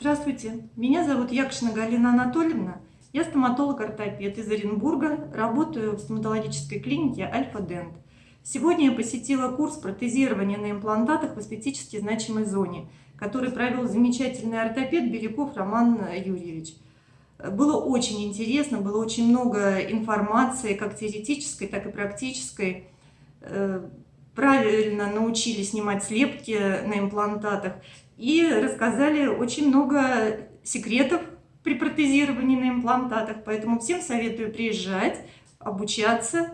Здравствуйте, меня зовут Якшина Галина Анатольевна. Я стоматолог-ортопед из Оренбурга, работаю в стоматологической клинике Альфа-Дент. Сегодня я посетила курс протезирования на имплантатах в эстетически значимой зоне, который провел замечательный ортопед Беляков Роман Юрьевич. Было очень интересно, было очень много информации, как теоретической, так и практической. Правильно научили снимать слепки на имплантатах и рассказали очень много секретов при протезировании на имплантатах. Поэтому всем советую приезжать, обучаться